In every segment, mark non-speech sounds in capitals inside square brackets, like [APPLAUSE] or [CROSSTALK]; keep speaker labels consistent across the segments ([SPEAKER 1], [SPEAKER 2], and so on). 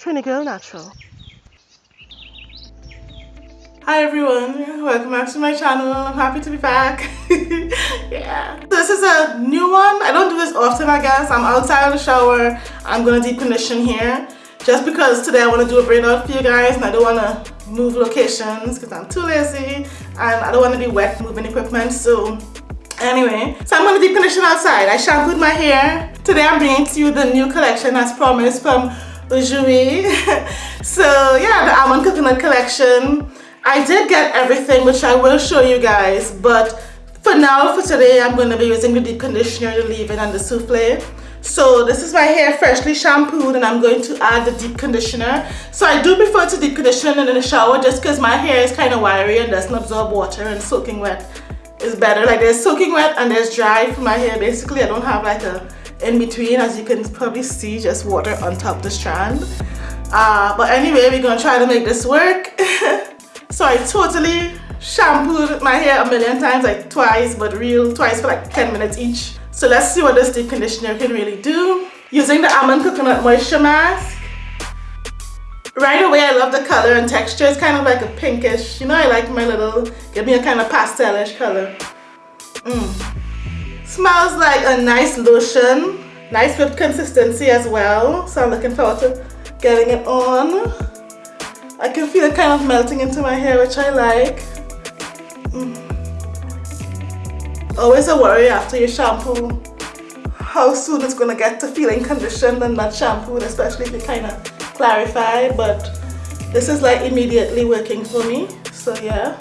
[SPEAKER 1] Trini Girl Natural.
[SPEAKER 2] Hi everyone, welcome back to my channel. I'm happy to be back. [LAUGHS] yeah. This is a new one. I don't do this often I guess. I'm outside of the shower. I'm gonna deep condition here. Just because today I want to do a braid out for you guys and I don't want to move locations because I'm too lazy and I don't want to be wet moving equipment. So anyway, so I'm to deep condition outside. I shampooed my hair. Today I'm bringing to you the new collection as promised from Ujui. [LAUGHS] so yeah, the almond coconut collection. I did get everything which I will show you guys but for now for today I'm going to be using the deep conditioner, the leave-in and the souffle. So this is my hair freshly shampooed and I'm going to add the deep conditioner. So I do prefer to deep condition in the shower just because my hair is kind of wiry and doesn't absorb water and soaking wet is better. Like there's soaking wet and there's dry for my hair. Basically I don't have like a in between as you can probably see just water on top the strand. Uh, but anyway we're gonna try to make this work. [LAUGHS] so I totally shampooed my hair a million times like twice but real twice for like 10 minutes each so let's see what this deep conditioner can really do. Using the Almond Coconut Moisture Mask. Right away, I love the color and texture. It's kind of like a pinkish. You know, I like my little, give me a kind of pastelish color. Mm. Smells like a nice lotion. Nice whipped consistency as well. So I'm looking forward to getting it on. I can feel it kind of melting into my hair, which I like. Mm. Always a worry after you shampoo how soon it's gonna get to feeling conditioned and not shampooed, especially if you kind of clarify. But this is like immediately working for me. So yeah.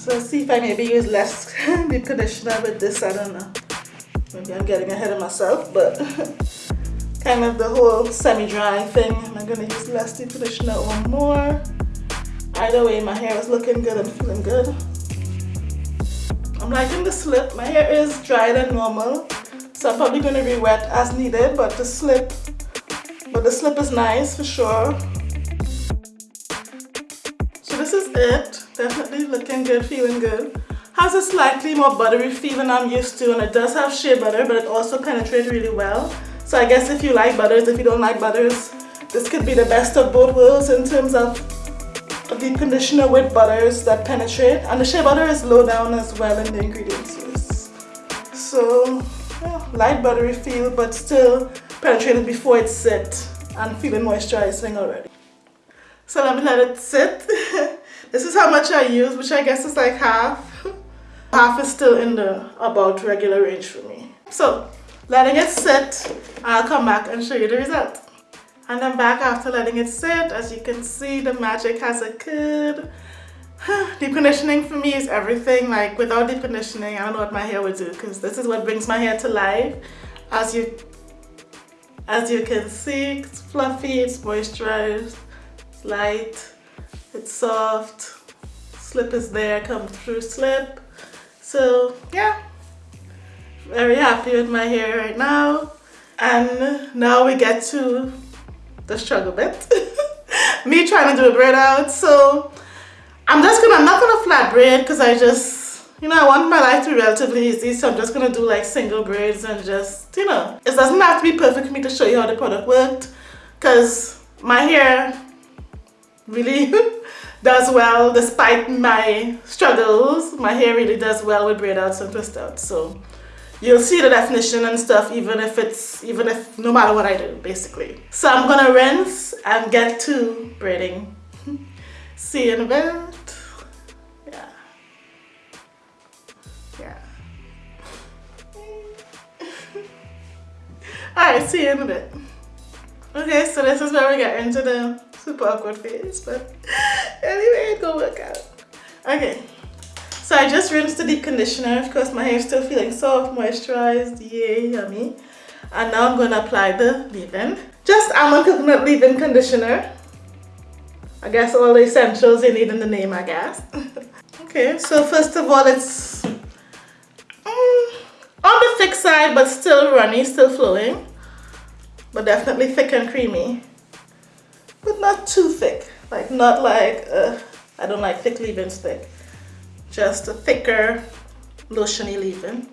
[SPEAKER 2] So see if I maybe use less [LAUGHS] deep conditioner with this. I don't know. Maybe I'm getting ahead of myself, but [LAUGHS] kind of the whole semi-dry thing. Am I gonna use less deep conditioner or more? Either way, my hair is looking good and feeling good. I'm liking the slip. My hair is drier than normal. So I'm probably going to re-wet as needed. But the slip, but the slip is nice for sure. So this is it. Definitely looking good, feeling good. Has a slightly more buttery feel than I'm used to. And it does have shea butter, but it also penetrates really well. So I guess if you like butters, if you don't like butters, this could be the best of both worlds in terms of deep conditioner with butters that penetrate and the shea butter is low down as well in the ingredients so yeah, light buttery feel but still penetrated before it sit and feeling moisturizing already so let me let it sit [LAUGHS] this is how much I use which I guess is like half [LAUGHS] half is still in the about regular range for me so letting it sit I'll come back and show you the result and I'm back after letting it sit. As you can see, the magic has occurred. [SIGHS] deep conditioning for me is everything. Like without deep conditioning, I don't know what my hair would do because this is what brings my hair to life. As you, as you can see, it's fluffy, it's moisturized, it's light, it's soft. Slip is there, come through slip. So yeah, very happy with my hair right now. And now we get to the struggle bit. [LAUGHS] Me trying to do a braid out. So I'm just gonna, I'm not gonna flat braid because I just, you know, I want my life to be relatively easy. So I'm just gonna do like single braids and just, you know, it doesn't have to be perfect for me to show you how the product worked because my hair really [LAUGHS] does well despite my struggles. My hair really does well with braid outs and twist outs. So you'll see the definition and stuff even if it's even if no matter what I do basically. So I'm gonna rinse and get to braiding. [LAUGHS] See you in a bit. Yeah. Yeah. [LAUGHS] Alright see you in a bit. Okay so this is where we get into the super awkward phase but anyway it go work out okay so I just rinsed the deep conditioner. Of course, my hair is still feeling soft, moisturized. Yay, yummy. And now I'm to apply the leave-in. Just almond coconut leave-in conditioner. I guess all the essentials you need in the name, I guess. [LAUGHS] okay, so first of all, it's um, on the thick side, but still runny, still flowing. But definitely thick and creamy. But not too thick. Like, not like, uh, I don't like thick leave-ins thick just a thicker lotiony leave-in.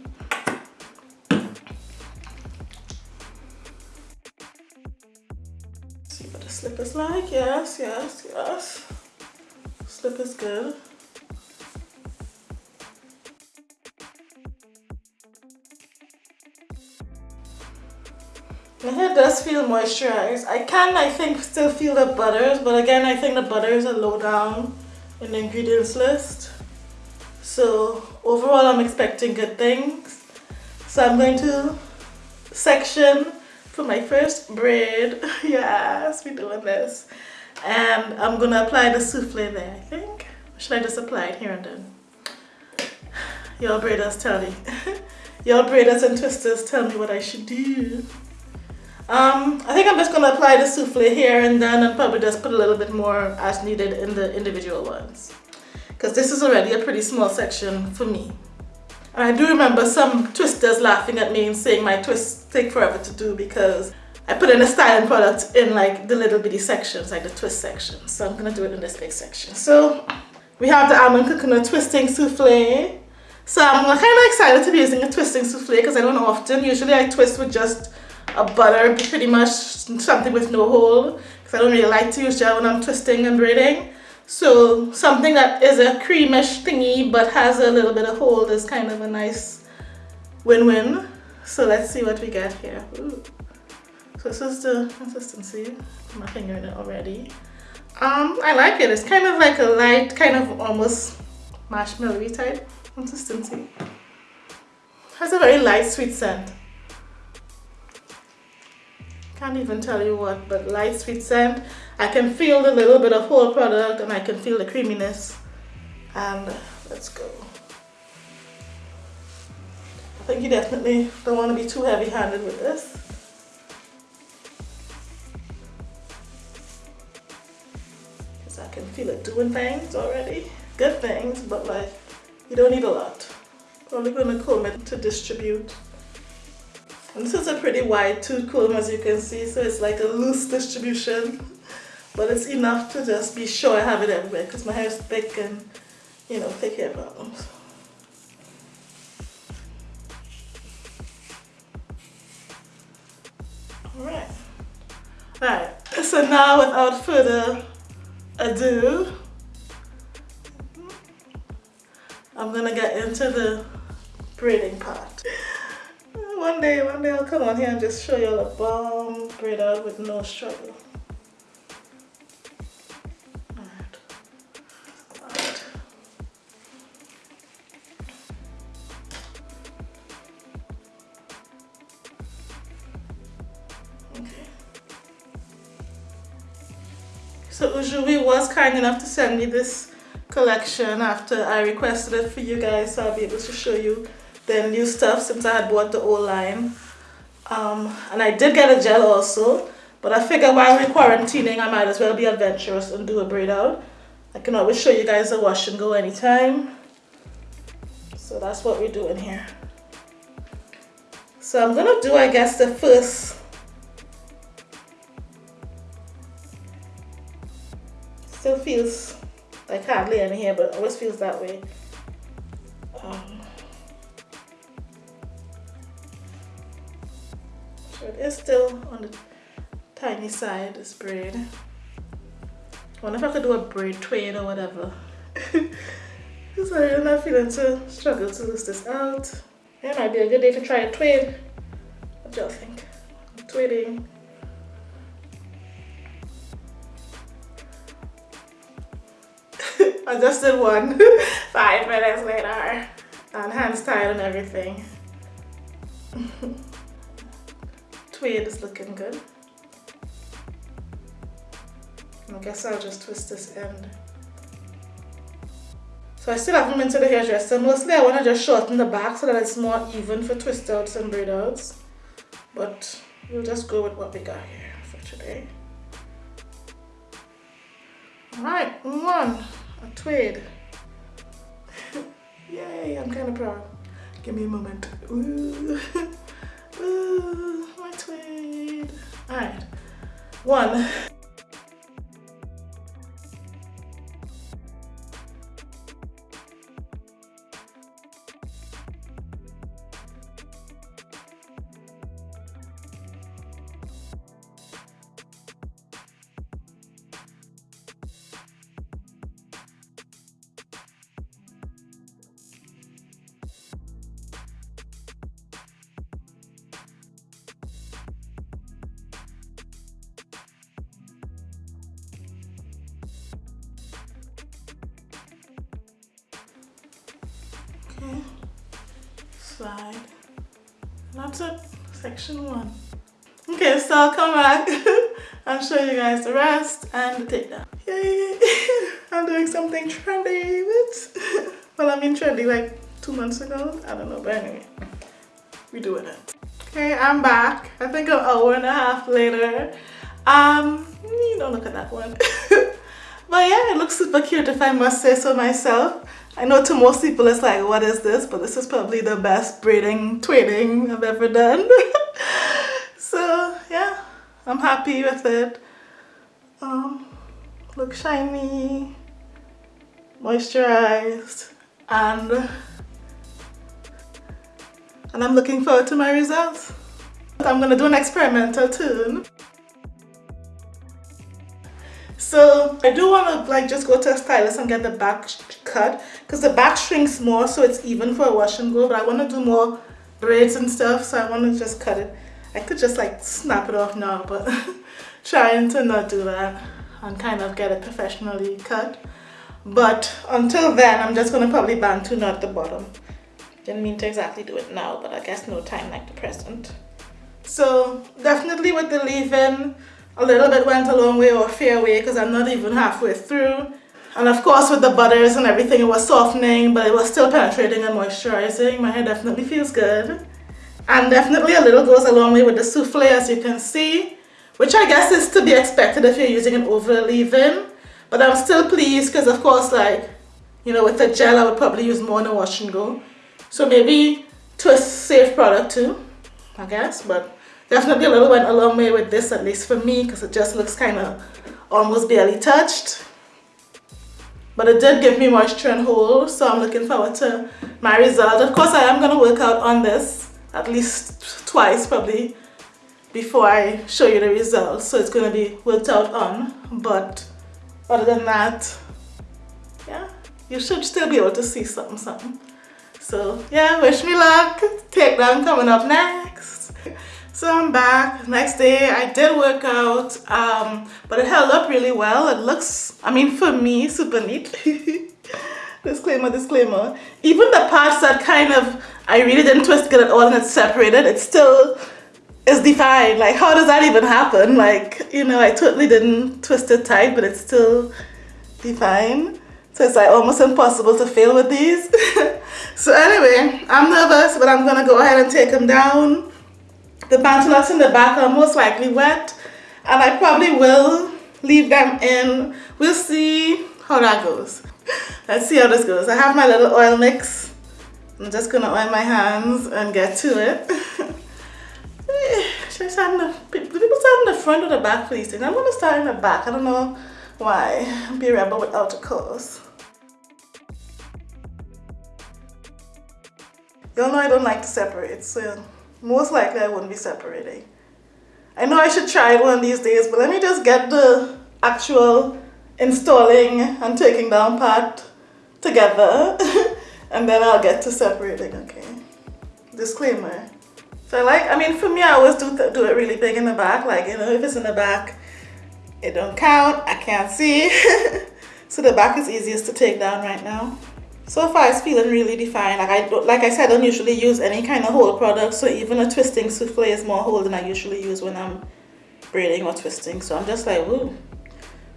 [SPEAKER 2] see what the slip is like. Yes, yes, yes. Slip is good. My hair does feel moisturized. I can, I think, still feel the butters, but again, I think the butters are low down in the ingredients list. So overall, I'm expecting good things. So I'm going to section for my first braid. [LAUGHS] yes, we're doing this. And I'm gonna apply the souffle there, I think. should I just apply it here and then? Y'all braiders tell me. [LAUGHS] Y'all braiders and twisters tell me what I should do. Um, I think I'm just gonna apply the souffle here and then and probably just put a little bit more as needed in the individual ones. Because this is already a pretty small section for me. And I do remember some twisters laughing at me and saying my twists take forever to do because I put in a styling product in like the little bitty sections, like the twist section. So I'm gonna do it in this big section. So we have the almond coconut twisting souffle. So I'm kind of excited to be using a twisting souffle because I don't often. Usually I twist with just a butter, pretty much something with no hole because I don't really like to use gel when I'm twisting and braiding. So something that is a creamish thingy but has a little bit of hold is kind of a nice win-win. So let's see what we get here. Ooh. So this is the consistency. My finger in it already. Um, I like it. It's kind of like a light, kind of almost marshmallowy type consistency. Has a very light sweet scent can't even tell you what but light sweet scent I can feel the little bit of whole product and I can feel the creaminess. And let's go. I think you definitely don't want to be too heavy handed with this. Because I can feel it doing things already. Good things but like you don't need a lot. Probably going to comb it to distribute and this is a pretty wide tooth comb as you can see, so it's like a loose distribution. But it's enough to just be sure I have it everywhere because my hair is thick and, you know, thick hair problems. Alright. Alright, so now without further ado, I'm gonna get into the braiding part one day, one day I'll come on here and just show you all a bomb braid out with no struggle. So Ujui was kind enough to send me this collection after I requested it for you guys so I'll be able to show you the new stuff since I had bought the old line. Um, and I did get a gel also, but I figured while we're quarantining, I might as well be adventurous and do a braid out. I can always show you guys a wash and go anytime. So that's what we're doing here. So I'm gonna do, I guess, the first still feels like hardly any hair, but always feels that way. It's still on the tiny side, this braid. I wonder if I could do a braid tweed or whatever. [LAUGHS] Sorry, I'm not feeling to struggle to lose this out. It might be a good day to try a tweed. What do y'all think? Tweeding. [LAUGHS] I just did one [LAUGHS] five minutes later and hands tied and everything. Tweed is looking good. I guess I'll just twist this end. So I still haven't been to the hairdresser. Mostly I want to just shorten the back so that it's more even for twist outs and braid outs. But we'll just go with what we got here for today. Alright, one, a tweed. [LAUGHS] Yay, I'm kind of proud. Give me a moment. [LAUGHS] Ooh. Ooh, tweed. Alright, one. Okay. Slide. That's it. Section one. Okay, so I'll come back [LAUGHS] and show you guys the rest and the takedown. Yay! [LAUGHS] I'm doing something trendy. but [LAUGHS] well, I mean trendy like two months ago. I don't know, but anyway, we're doing it. Okay, I'm back. I think an hour and a half later. Um, you don't look at that one. but yeah, it looks super cute if I must say so myself. I know to most people it's like, what is this? But this is probably the best braiding, twinning I've ever done. [LAUGHS] so yeah, I'm happy with it. Um, look shiny, moisturized, and and I'm looking forward to my results. I'm gonna do an experimental turn. So I do want to like just go to a stylist and get the back cut because the back shrinks more so it's even for a wash and go but I want to do more braids and stuff so I want to just cut it. I could just like snap it off now but [LAUGHS] trying to not do that and kind of get it professionally cut. But until then I'm just going to probably bantu knot the bottom. Didn't mean to exactly do it now but I guess no time like the present. So definitely with the leave-in a little bit went a long way or fair way because I'm not even halfway through. And of course with the butters and everything it was softening but it was still penetrating and moisturizing. My hair definitely feels good. And definitely a little goes a long way with the souffle as you can see. Which I guess is to be expected if you're using an over leave-in. But I'm still pleased because of course like, you know, with the gel I would probably use more in a wash and go. So maybe a safe product too, I guess. But Definitely a little went a long way with this, at least for me, because it just looks kind of almost barely touched. But it did give me moisture and hold, so I'm looking forward to my result. Of course, I am going to work out on this at least twice, probably, before I show you the results. So it's going to be worked out on. But other than that, yeah, you should still be able to see something, something. So yeah, wish me luck. Takedown coming up next. [LAUGHS] So I'm back. Next day I did work out, um, but it held up really well. It looks, I mean for me, [LAUGHS] super neat. [LAUGHS] disclaimer, disclaimer. Even the parts that kind of, I really didn't twist it at all and it's separated, it still is defined. Like how does that even happen? Like, you know, I totally didn't twist it tight, but it's still defined. So it's like almost impossible to fail with these. [LAUGHS] so anyway, I'm nervous, but I'm gonna go ahead and take them down the bantu in the back are most likely wet and I probably will leave them in. We'll see how that goes. Let's see how this goes. I have my little oil mix. I'm just gonna oil my hands and get to it. [LAUGHS] Should I start in the, people start in the front or the back please? I'm gonna start in the back. I don't know why. Be a rebel without a cause. Y'all know I don't like to separate, so most likely I wouldn't be separating. I know I should try one of these days, but let me just get the actual installing and taking down part together [LAUGHS] and then I'll get to separating, okay? Disclaimer. So I like, I mean for me I always do, do it really big in the back, like you know if it's in the back it don't count, I can't see. [LAUGHS] so the back is easiest to take down right now. So far it's feeling really defined. Like I, like I said, I don't usually use any kind of hold product. So even a twisting souffle is more hold than I usually use when I'm braiding or twisting. So I'm just like, ooh,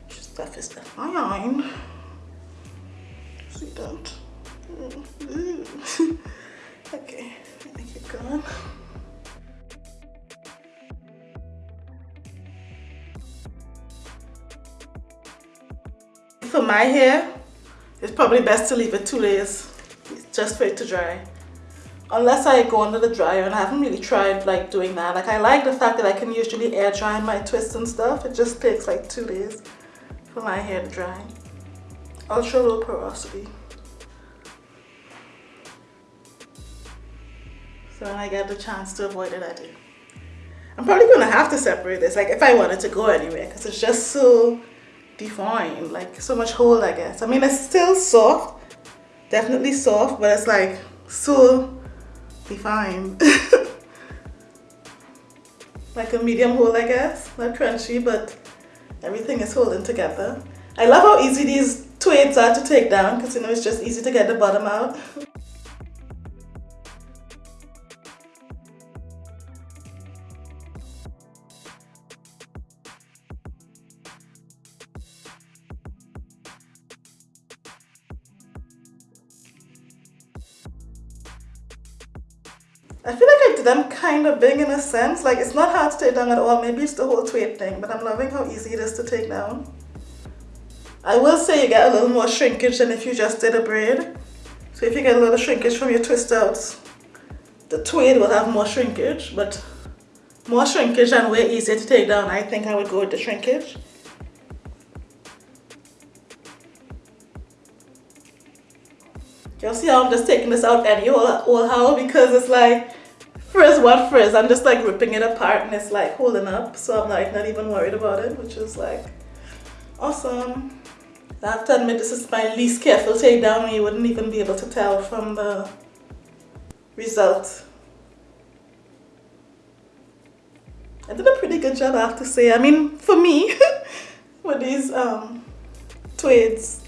[SPEAKER 2] stuff is fine. See that? okay, me keep going. For my hair, it's probably best to leave it two days just for it to dry. Unless I go under the dryer and I haven't really tried like doing that. Like I like the fact that I can usually air dry my twists and stuff. It just takes like two days for my hair to dry. Ultra low porosity. So when I get the chance to avoid it, I do. I'm probably gonna have to separate this, like if I wanted to go anywhere, because it's just so defined like so much hold I guess. I mean it's still soft definitely soft but it's like so defined [LAUGHS] like a medium hold I guess. Not crunchy but everything is holding together. I love how easy these twaids are to take down because you know it's just easy to get the bottom out [LAUGHS] I feel like I did them kind of big in a sense. Like it's not hard to take down at all. Maybe it's the whole tweed thing, but I'm loving how easy it is to take down. I will say you get a little more shrinkage than if you just did a braid. So if you get a little shrinkage from your twist outs, the tweed will have more shrinkage, but more shrinkage and way easier to take down. I think I would go with the shrinkage. You'll see how I'm just taking this out any or how because it's like frizz what frizz. I'm just like ripping it apart and it's like holding up. So I'm like not even worried about it, which is like awesome. I have to admit this is my least careful takedown you wouldn't even be able to tell from the result. I did a pretty good job I have to say. I mean for me [LAUGHS] with these um, tweeds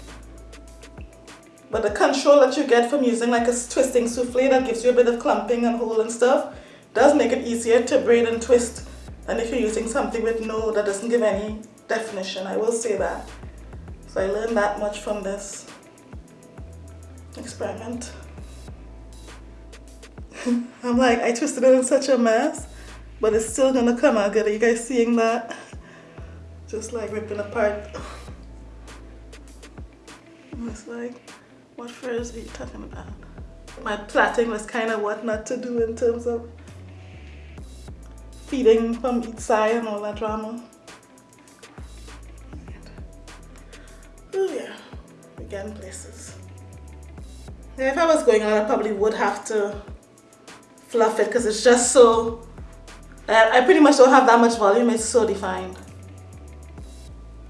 [SPEAKER 2] but the control that you get from using like a twisting souffle that gives you a bit of clumping and hold and stuff does make it easier to braid and twist than if you're using something with no, that doesn't give any definition. I will say that. So I learned that much from this experiment. [LAUGHS] I'm like, I twisted it in such a mess, but it's still gonna come out good. Are you guys seeing that? Just like ripping apart. [SIGHS] It's like, what frizz are you talking about? My plaiting was kind of what not to do in terms of feeding from each side and all that drama. Oh yeah, again places. Yeah, if I was going on, I probably would have to fluff it because it's just so, I pretty much don't have that much volume, it's so defined.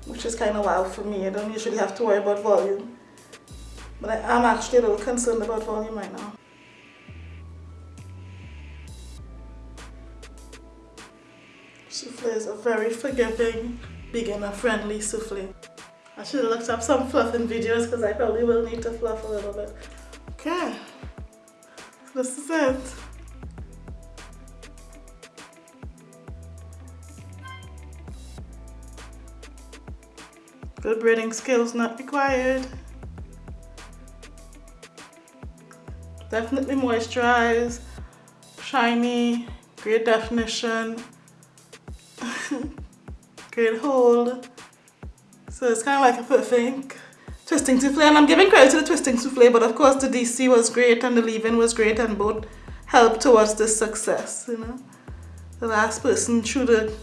[SPEAKER 2] Which is kind of wild for me, I don't usually have to worry about volume. But I am actually a little concerned about volume right now. Souffle is a very forgiving, beginner-friendly souffle. I should have looked up some fluffing videos because I probably will need to fluff a little bit. Okay, this is it. Good braiding skills not required. Definitely moisturize, shiny, great definition, [LAUGHS] great hold. So it's kind of like a perfect twisting souffle and I'm giving credit to the twisting souffle but of course the DC was great and the leave-in was great and both helped towards this success, you know. The last person through the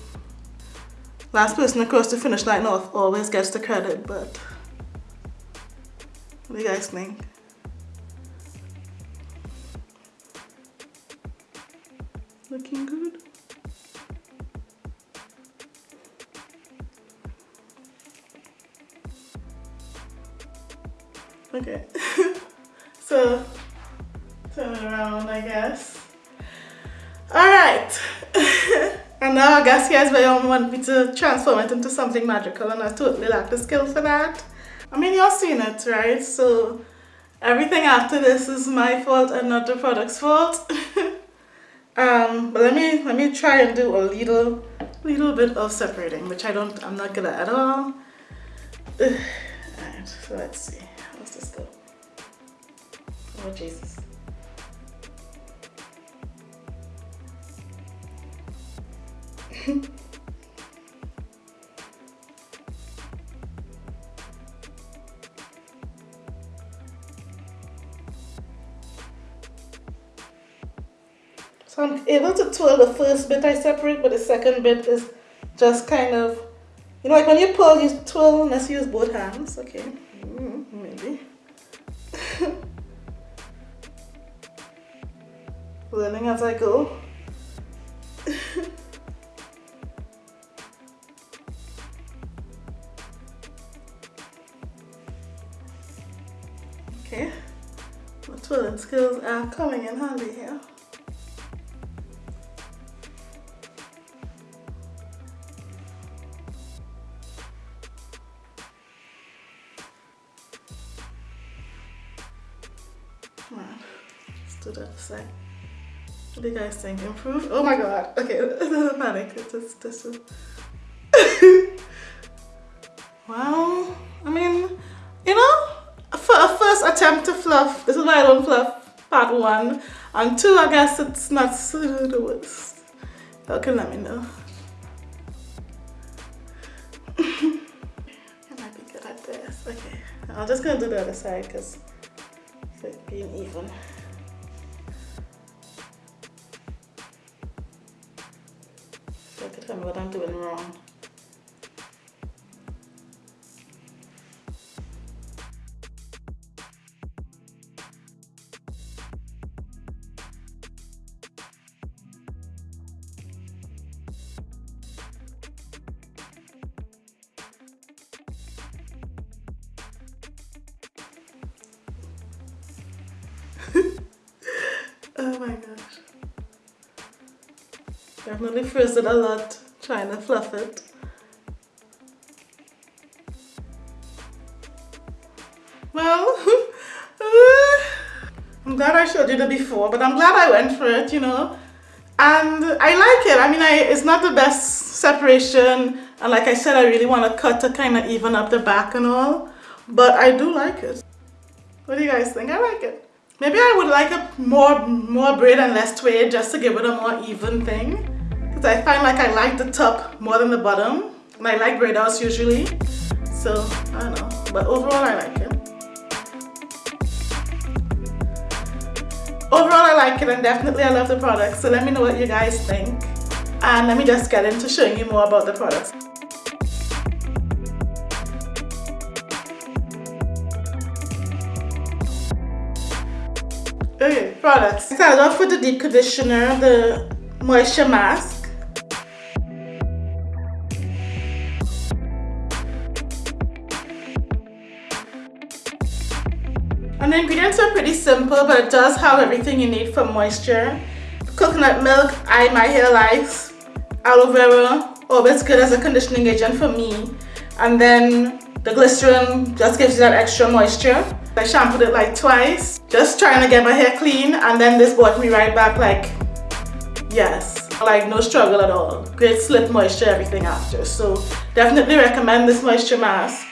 [SPEAKER 2] last person across the finish line always gets the credit but what do you guys think? Looking good. Okay. [LAUGHS] so, turn it around, I guess. Alright. [LAUGHS] and now I guess you guys may want me to transform it into something magical and I totally lack the skill for that. I mean, you're seeing it, right? So, everything after this is my fault and not the product's fault. [LAUGHS] Um, but let me let me try and do a little little bit of separating, which I don't I'm not good at at all. [SIGHS] Alright, so let's see. How's this go? Oh Jesus. [LAUGHS] So I'm able to twirl the first bit I separate, but the second bit is just kind of, you know, like when you pull, you twirl, let's use both hands, okay, mm, maybe. [LAUGHS] Learning as I go. [LAUGHS] okay, my twirling skills are coming in handy here. Do you guys think? Improve? Oh my god. Okay, [LAUGHS] panic. This, this is... [LAUGHS] well, I mean, you know, for a first attempt to fluff, this is why I don't fluff part one. And two, I guess it's not the worst. Okay, let me know. [LAUGHS] I might be good at this. Okay, I'm just gonna do the other side because it's being even. So I can tell me what I'm doing wrong. Definitely frizzed it a lot trying to fluff it. Well, [LAUGHS] I'm glad I showed you the before, but I'm glad I went for it, you know. And I like it. I mean, I, it's not the best separation. And like I said, I really want to cut to kind of even up the back and all. But I do like it. What do you guys think? I like it. Maybe I would like a more, more braid and less tweed just to give it a more even thing. I find like I like the top more than the bottom. And I like outs usually. So, I don't know. But overall, I like it. Overall, I like it and definitely I love the product. So let me know what you guys think. And let me just get into showing you more about the products. Okay, products. Start off with the deep conditioner, the moisture mask. The ingredients are pretty simple, but it does have everything you need for moisture. Coconut milk, I my hair likes. Aloe vera, always good as a conditioning agent for me. And then the glycerin just gives you that extra moisture. I shampooed it like twice, just trying to get my hair clean and then this brought me right back like, yes, like no struggle at all. Great slip moisture, everything after. So definitely recommend this moisture mask.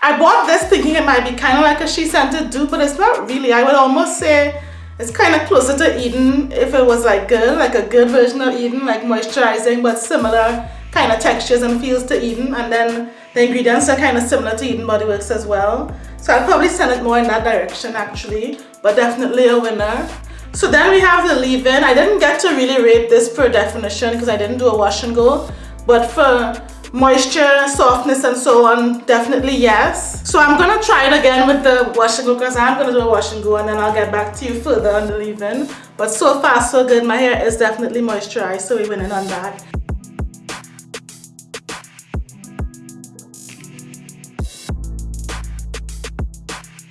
[SPEAKER 2] I bought this thinking it might be kind of like a SheScentIt dupe, but it's not really. I would almost say it's kind of closer to Eden if it was like good, like a good version of Eden, like moisturizing, but similar kind of textures and feels to Eden. And then the ingredients are kind of similar to Eden Body Works as well. So I'll probably send it more in that direction actually, but definitely a winner. So then we have the leave-in. I didn't get to really rate this per definition because I didn't do a wash and go, but for moisture, softness and so on, definitely yes. So I'm gonna try it again with the wash and go because I'm gonna do a wash and go and then I'll get back to you further on the leave-in. But so far so good, my hair is definitely moisturized, so we're winning on that.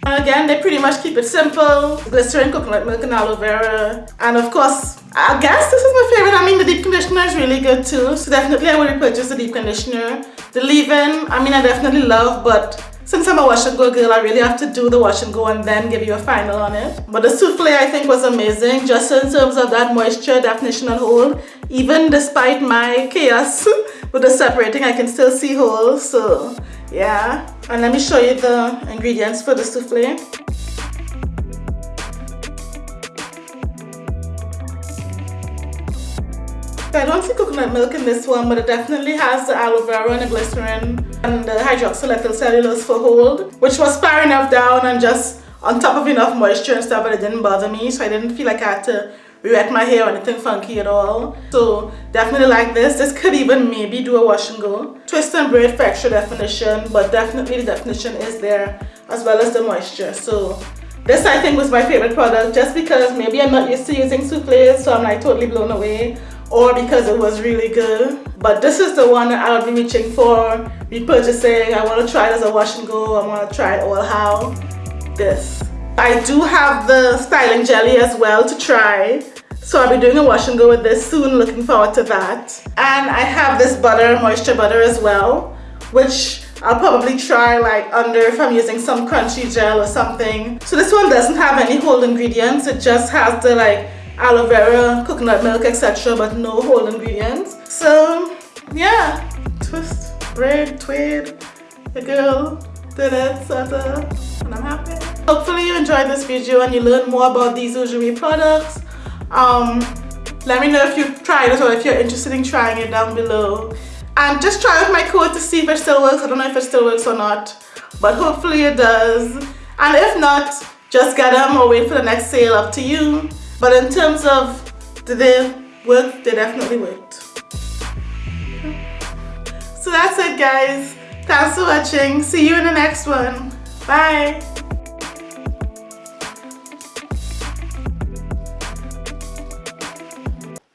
[SPEAKER 2] Again, they pretty much keep it simple. Glycerin, coconut milk, and aloe vera. And of course, I guess this is my favorite. I mean, the deep conditioner is really good too. So definitely I would repurchase the deep conditioner. The leave-in, I mean, I definitely love, but since I'm a wash and go girl, I really have to do the wash and go and then give you a final on it. But the souffle I think was amazing, just in terms of that moisture, definition and hold. Even despite my chaos [LAUGHS] with the separating, I can still see holes. So yeah and let me show you the ingredients for the souffle I don't see coconut milk in this one, but it definitely has the aloe vera and the glycerin and the hydroxylethyl cellulose for hold, which was far enough down and just on top of enough moisture and stuff, but it didn't bother me, so I didn't feel like I had to wet my hair or anything funky at all. So definitely like this. This could even maybe do a wash and go. Twist and braid for extra definition, but definitely the definition is there as well as the moisture. So this I think was my favorite product just because maybe I'm not used to using souffles so I'm like totally blown away or because it was really good. But this is the one that I'll be reaching for, repurchasing. I want to try it as a wash and go. I want to try it all how. This. I do have the styling jelly as well to try. So I'll be doing a wash and go with this soon, looking forward to that. And I have this butter, moisture butter as well, which I'll probably try like under if I'm using some crunchy gel or something. So this one doesn't have any whole ingredients, it just has the like aloe vera, coconut milk, etc. But no whole ingredients. So yeah, twist, braid, tweed, the girl did it, Santa, and I'm happy. Hopefully you enjoyed this video and you learned more about these hosiery products. Um, let me know if you've tried it or if you're interested in trying it down below. And just try out my code to see if it still works. I don't know if it still works or not, but hopefully it does. And if not, just get them or wait for the next sale up to you. But in terms of did they work, they definitely worked. So that's it guys. Thanks for watching. See you in the next one. Bye.